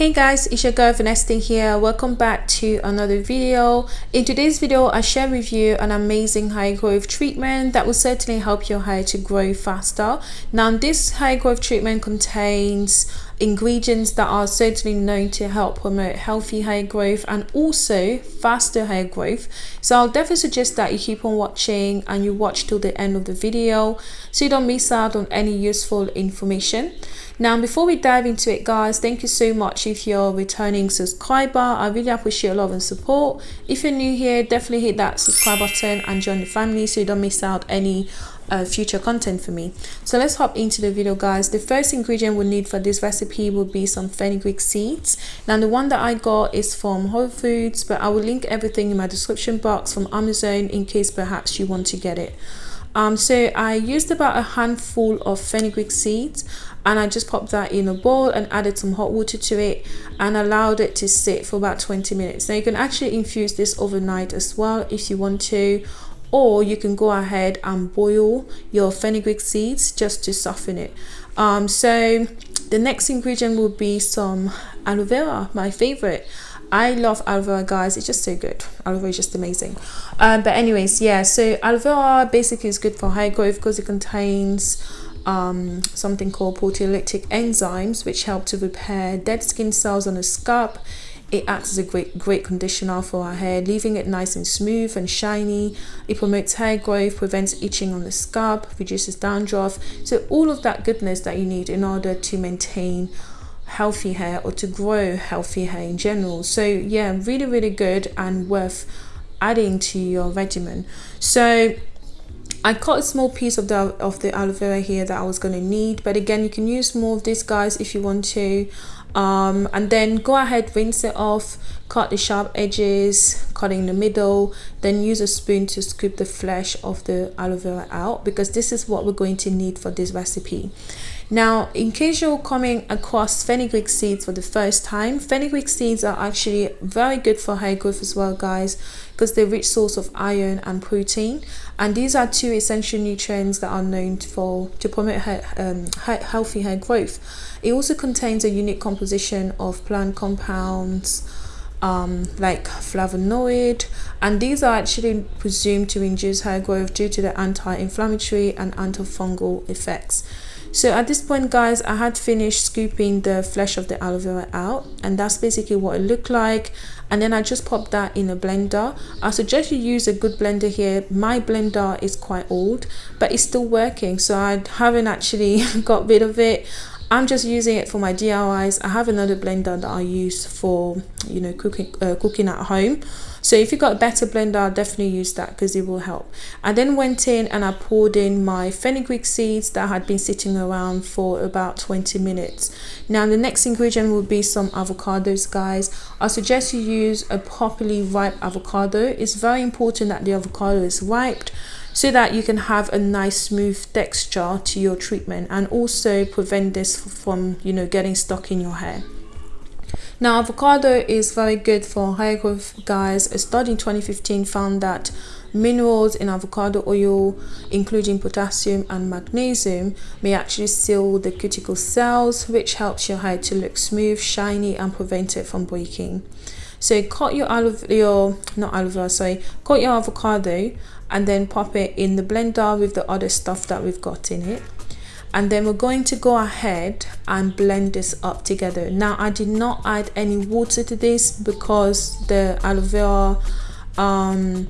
hey guys it's your girl Vanessa here. Welcome back to another video. In today's video i share with you an amazing high growth treatment that will certainly help your hair to grow faster. Now this high growth treatment contains ingredients that are certainly known to help promote healthy hair growth and also faster hair growth. So i'll definitely suggest that you keep on watching and you watch till the end of the video so you don't miss out on any useful information. Now before we dive into it guys thank you so much if you're a returning subscriber. I really appreciate your love and support. If you're new here definitely hit that subscribe button and join the family so you don't miss out any uh, future content for me. So let's hop into the video guys. The first ingredient we'll need for this recipe will be some fenugreek seeds. Now the one that i got is from whole foods but i will link everything in my description box from amazon in case perhaps you want to get it. Um, so I used about a handful of fenugreek seeds and I just popped that in a bowl and added some hot water to it and allowed it to sit for about 20 minutes. Now you can actually infuse this overnight as well if you want to or you can go ahead and boil your fenugreek seeds just to soften it. Um, so the next ingredient will be some aloe vera my favorite. I love aloe vera guys. It's just so good. Aloe vera is just amazing. Um, but anyways yeah so aloe vera basically is good for hair growth because it contains um, something called proteolytic enzymes which help to repair dead skin cells on the scalp it acts as a great great conditioner for our hair leaving it nice and smooth and shiny. It promotes hair growth prevents itching on the scalp reduces dandruff. So all of that goodness that you need in order to maintain healthy hair or to grow healthy hair in general. So yeah really really good and worth adding to your regimen. So I cut a small piece of the of the aloe vera here that I was going to need but again you can use more of this guys if you want to um, and then go ahead rinse it off cut the sharp edges cut in the middle then use a spoon to scoop the flesh of the aloe vera out because this is what we're going to need for this recipe now in case you're coming across fenugreek seeds for the first time fenugreek seeds are actually very good for hair growth as well guys because they're rich source of iron and protein. And these are two essential nutrients that are known for to promote hair, um, healthy hair growth. It also contains a unique composition of plant compounds um, like flavonoid and these are actually presumed to induce hair growth due to the anti-inflammatory and antifungal effects so at this point guys i had finished scooping the flesh of the aloe vera out and that's basically what it looked like and then i just popped that in a blender i suggest you use a good blender here my blender is quite old but it's still working so i haven't actually got rid of it I'm just using it for my DIYs. I have another blender that I use for, you know, cooking uh, cooking at home. So if you've got a better blender, I'll definitely use that because it will help. I then went in and I poured in my fenugreek seeds that had been sitting around for about 20 minutes. Now the next ingredient will be some avocados guys. I suggest you use a properly ripe avocado. It's very important that the avocado is ripe so that you can have a nice smooth texture to your treatment and also prevent this from you know getting stuck in your hair now avocado is very good for hair growth guys. A study in 2015 found that minerals in avocado oil including potassium and magnesium may actually seal the cuticle cells which helps your hair to look smooth shiny and prevent it from breaking. So cut your aloe your not aloe vera sorry. Cut your avocado and then pop it in the blender with the other stuff that we've got in it and then we're going to go ahead and blend this up together. Now i did not add any water to this because the aloe vera um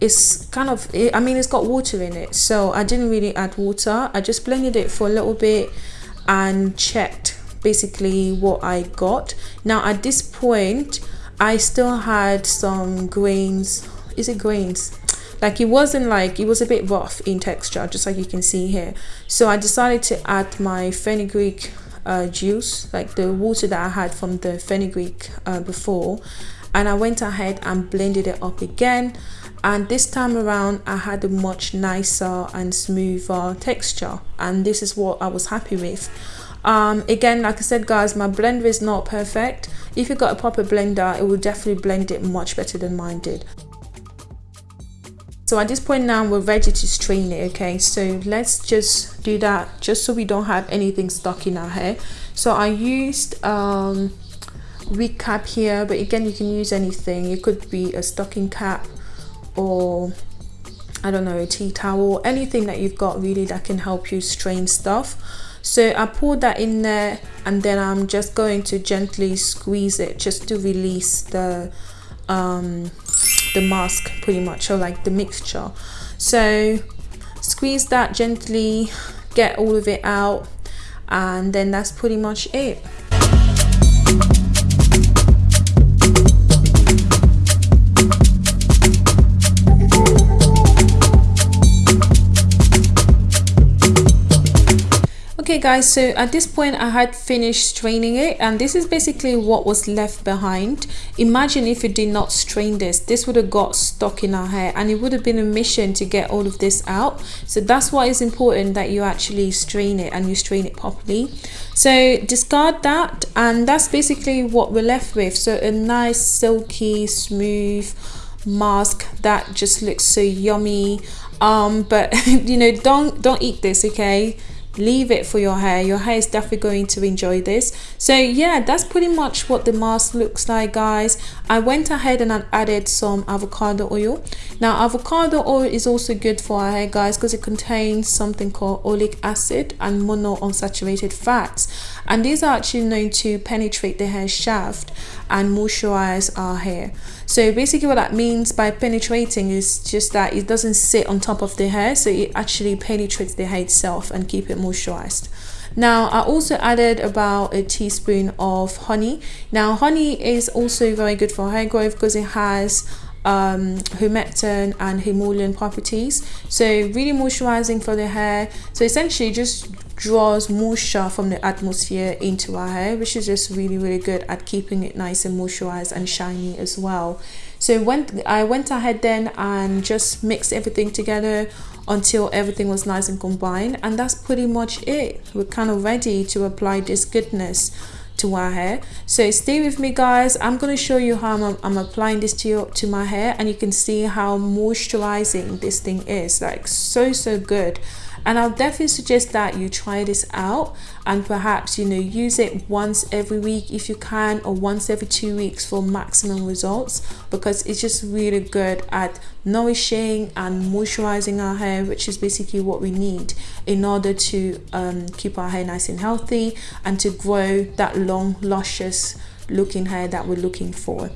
it's kind of i mean it's got water in it. So i didn't really add water. I just blended it for a little bit and checked basically what i got. Now at this point i still had some grains. Is it grains like it wasn't like it was a bit rough in texture just like you can see here. So i decided to add my fenugreek uh, juice like the water that i had from the fenugreek uh, before. And i went ahead and blended it up again. And this time around i had a much nicer and smoother texture. And this is what i was happy with. Um, again like i said guys my blender is not perfect. If you got a proper blender it will definitely blend it much better than mine did so at this point now we're ready to strain it okay? So let's just do that just so we don't have anything stuck in our hair. So i used um wig cap here but again you can use anything. It could be a stocking cap or I don't know a tea towel anything that you've got really that can help you strain stuff. So I pour that in there and then I'm just going to gently squeeze it just to release the um, the mask pretty much or like the mixture. So squeeze that gently get all of it out and then that's pretty much it okay guys so at this point i had finished straining it and this is basically what was left behind. Imagine if you did not strain this. This would have got stuck in our hair and it would have been a mission to get all of this out. So that's why it's important that you actually strain it and you strain it properly. So discard that and that's basically what we're left with. So a nice silky smooth mask that just looks so yummy. Um but you know don't don't eat this okay leave it for your hair. Your hair is definitely going to enjoy this. So yeah that's pretty much what the mask looks like guys. I went ahead and I added some avocado oil. Now avocado oil is also good for our hair guys because it contains something called oleic acid and monounsaturated fats and these are actually known to penetrate the hair shaft and moisturize our hair. So basically what that means by penetrating is just that it doesn't sit on top of the hair so it actually penetrates the hair itself and keep it moisturized. Now I also added about a teaspoon of honey. Now honey is also very good for hair growth because it has um, humectant and emollient properties. So really moisturizing for the hair. So essentially just draws moisture from the atmosphere into our hair which is just really really good at keeping it nice and moisturized and shiny as well. So when I went ahead then and just mixed everything together until everything was nice and combined and that's pretty much it. We're kind of ready to apply this goodness to my hair. So stay with me guys. I'm going to show you how I'm, I'm, applying this to your to my hair and you can see how moisturizing this thing is like so so good. And I'll definitely suggest that you try this out and perhaps you know use it once every week if you can or once every two weeks for maximum results because it's just really good at nourishing and moisturizing our hair which is basically what we need in order to um, keep our hair nice and healthy and to grow that long luscious looking hair that we're looking for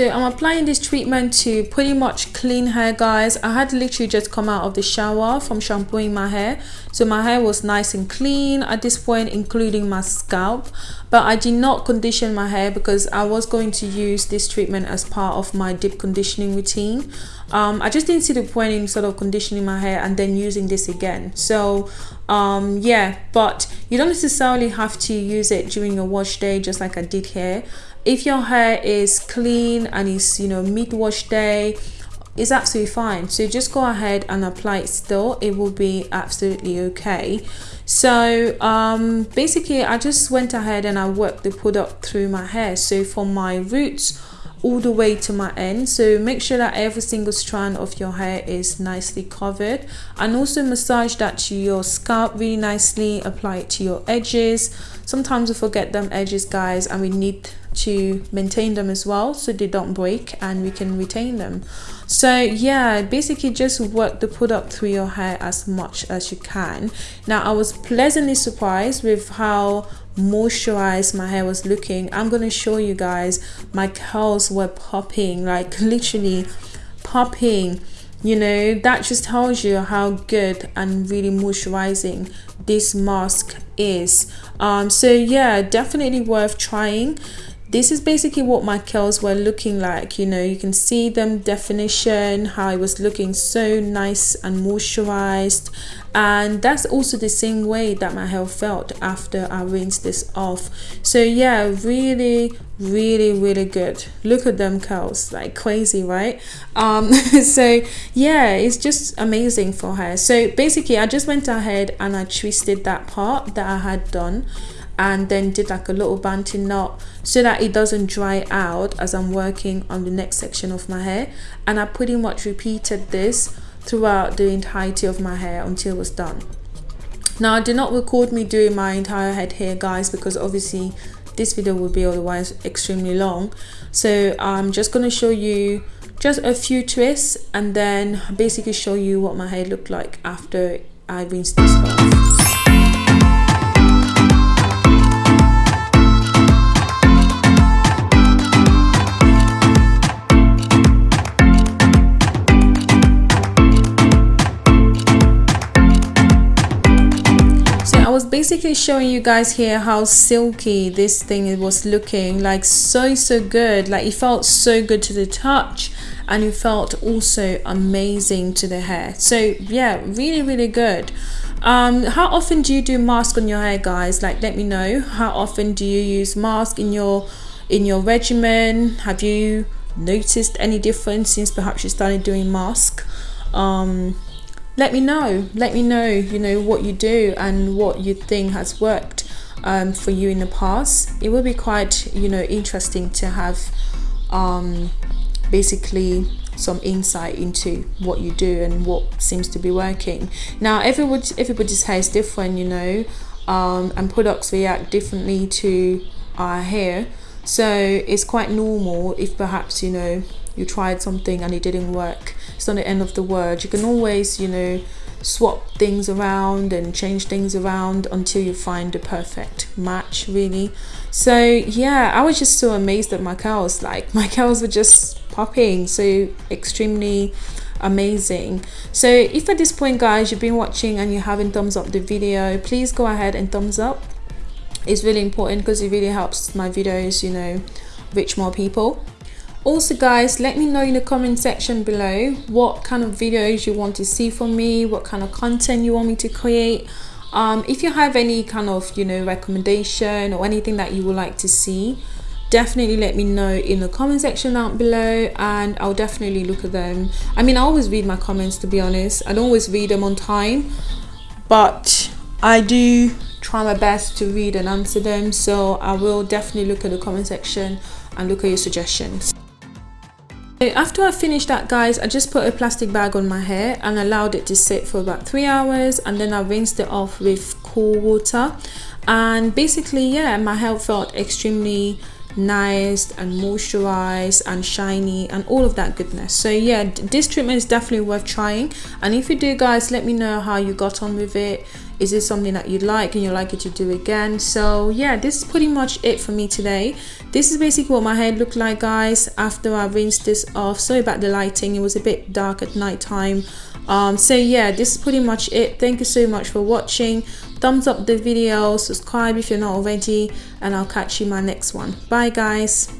so i'm applying this treatment to pretty much clean hair guys. I had literally just come out of the shower from shampooing my hair. So my hair was nice and clean at this point including my scalp. But i did not condition my hair because i was going to use this treatment as part of my deep conditioning routine um, i just didn't see the point in sort of conditioning my hair and then using this again. So um, yeah but you don't necessarily have to use it during your wash day just like i did here. If your hair is clean and it's you know mid wash day it's absolutely fine. So just go ahead and apply it still. It will be absolutely okay. So um, basically I just went ahead and I worked the product through my hair. So for my roots all the way to my end. So make sure that every single strand of your hair is nicely covered. And also massage that to your scalp really nicely. Apply it to your edges. Sometimes we forget them edges guys and we need to maintain them as well so they don't break and we can retain them. So yeah basically just work the product through your hair as much as you can. Now i was pleasantly surprised with how moisturized my hair was looking i'm to show you guys my curls were popping like literally popping. You know that just tells you how good and really moisturizing this mask is. Um so yeah definitely worth trying this is basically what my curls were looking like you know you can see them definition how it was looking so nice and moisturized. And that's also the same way that my hair felt after I rinsed this off. So yeah really really really good. Look at them curls like crazy right? Um so yeah it's just amazing for hair so basically I just went ahead and I twisted that part that I had done and then did like a little bantu knot so that it doesn't dry out as I'm working on the next section of my hair. And I pretty much repeated this throughout the entirety of my hair until it was done. Now I did not record me doing my entire head here guys because obviously this video would be otherwise extremely long. So I'm just going to show you just a few twists and then basically show you what my hair looked like after I rinsed this off. Basically showing you guys here how silky this thing was looking like so so good. Like it felt so good to the touch and it felt also amazing to the hair. So yeah really really good. Um how often do you do mask on your hair guys? Like let me know. How often do you use mask in your in your regimen? Have you noticed any difference since perhaps you started doing mask? Um let me know. Let me know you know what you do and what you think has worked um, for you in the past. It will be quite you know interesting to have um, basically some insight into what you do and what seems to be working. Now everybody everybody's hair is different you know um, and products react differently to our hair. So it's quite normal if perhaps you know you tried something and it didn't work it's not the end of the world you can always you know swap things around and change things around until you find the perfect match really. So yeah i was just so amazed at my curls like my curls were just popping so extremely amazing. So if at this point guys you've been watching and you haven't thumbs up the video please go ahead and thumbs up. It's really important because it really helps my videos you know reach more people also guys let me know in the comment section below what kind of videos you want to see from me what kind of content you want me to create. Um, if you have any kind of you know recommendation or anything that you would like to see definitely let me know in the comment section down below and I'll definitely look at them. I mean I always read my comments to be honest. I don't always read them on time but I do try my best to read and answer them. So I will definitely look at the comment section and look at your suggestions after I finished that guys, I just put a plastic bag on my hair and allowed it to sit for about three hours and then I rinsed it off with cool water. And basically yeah my hair felt extremely nice and moisturized and shiny and all of that goodness. So yeah this treatment is definitely worth trying. And if you do guys let me know how you got on with it. Is this something that you'd like and you'd like it to do again? So yeah this is pretty much it for me today. This is basically what my hair looked like guys after I rinsed this off. Sorry about the lighting. It was a bit dark at night time um, so yeah this is pretty much it. Thank you so much for watching thumbs up the video subscribe if you're not already and I'll catch you in my next one. Bye guys